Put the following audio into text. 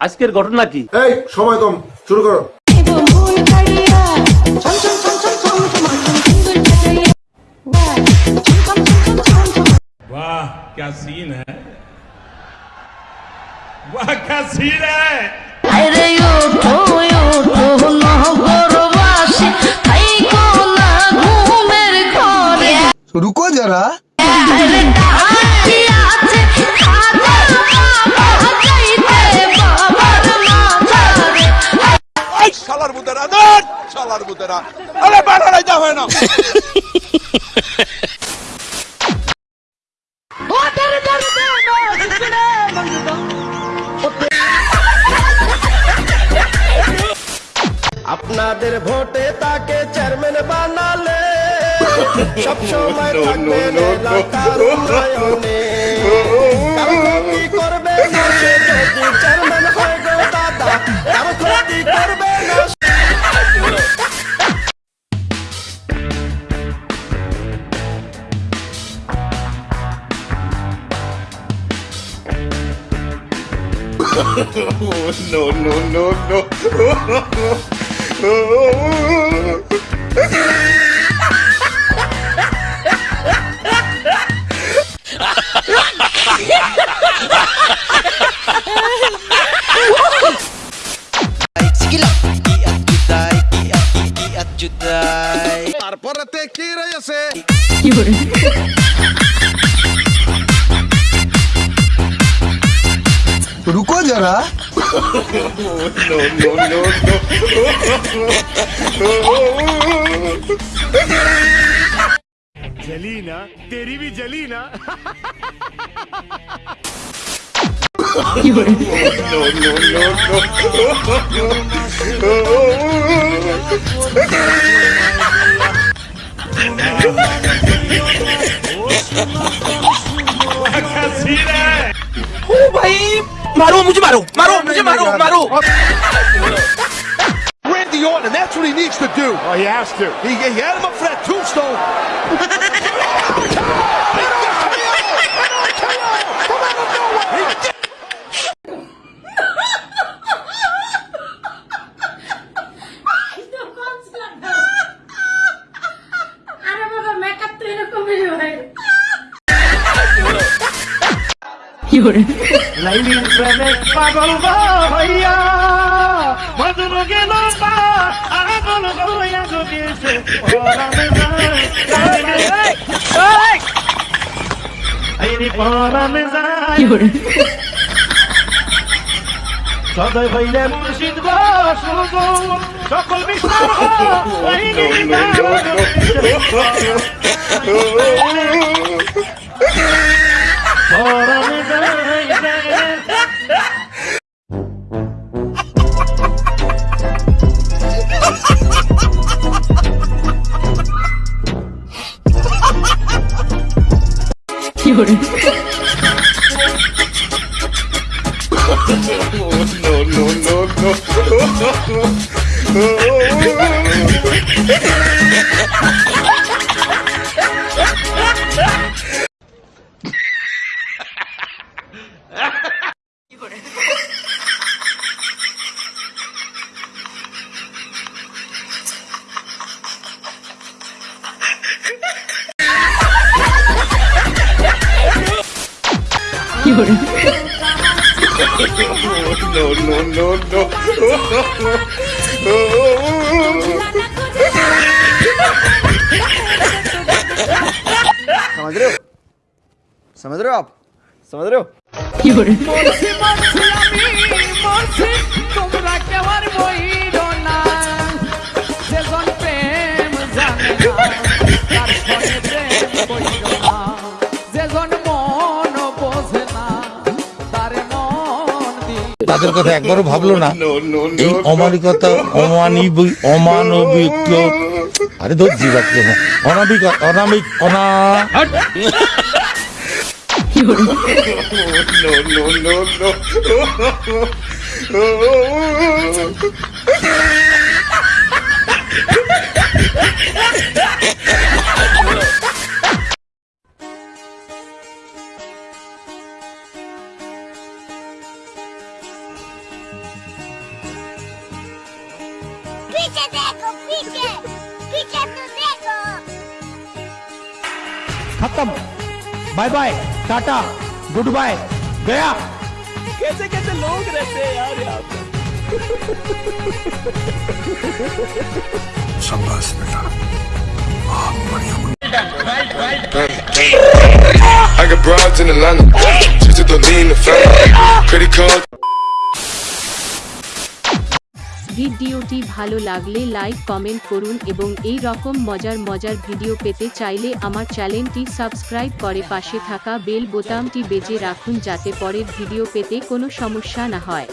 আজকের ঘটনা কি এই সময় কম শুরু করো ভুল কাড়িয়া ছম ছম ছম ছম ছম তোমার সুন্দর কাটাইয়া ওয়াই ছম ছম ছম ছম ছম वाह क्या सीन है वाह क्या सीन है আরে ওঠো ওঠো নহরবাসী থাইকো না ঘুমের ঘরে रुको जरा আরে ডাকি আছে আপনাদের ভোটে তাকে চেয়ারম্যান বানালে সব সময় থাকবেন এলাকার উন্নয়নে কারো ক্ষতি করবে না সে যদি চেয়ারম্যান হয় গো দাদা কারো ক্ষতি করবে না no no no no তারপরে কি রয়েছে रुको जरा जली ना तेरी भी जली ना अच्छा ओ भाई, मारो, मुझे मारो मारो, मुझे मारो मारो। Randy Orton, that's what he needs to do. Oh, he has to. He, he had him up for that tombstone. আরে বাবা মেকআপ তো এরকমই হয় লাইলির প্রেমে পাগল হইয়া মধুর গেল পাগল সদয় হইলে মুর্শিদ গো সকল পরামে 夜 no, no, no, no, no. छोड़ो नो नो नो नो समझ रहे हो समझ रहे हो? आप समझ रहे हो क्यों তাদের কথা একবারও ভাবলো না এই অমানিকতা অমানবিক অমানবিক আরে ধর জীবাত্ম অনাবিক অনামিক অনা पीछे देखो पीछे पीछे तो देखो खत्म bye bye tata good bye गया कैसे कैसे लोग रहते हैं यार यहाँ पे I got broads in Atlanta. Just to lean the family. Credit card. ভিডিওটি ভালো লাগলে লাইক, কমেন্ট করুন এবং এই রকম মজার মজার ভিডিও পেতে চাইলে আমার চ্যানেলটি সাবস্ক্রাইব করে পাশে থাকা বেল বোতামটি বেজে রাখুন যাতে পরের ভিডিও পেতে কোনো সমস্যা না হয়।